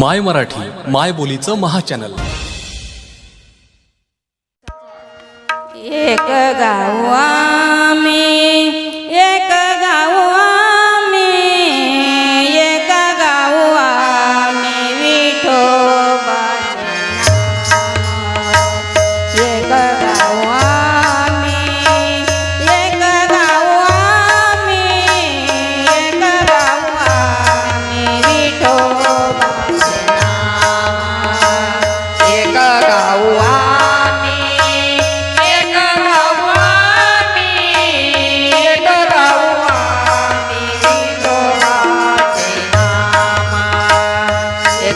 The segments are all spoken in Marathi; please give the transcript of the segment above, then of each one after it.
माय मराठी माय बोलीचं महाचॅनल. एक गावा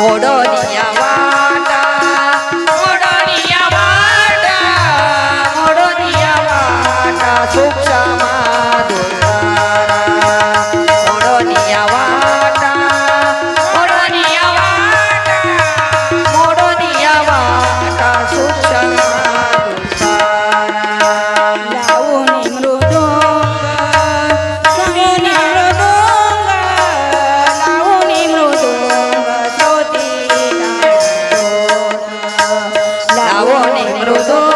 Hold on. los.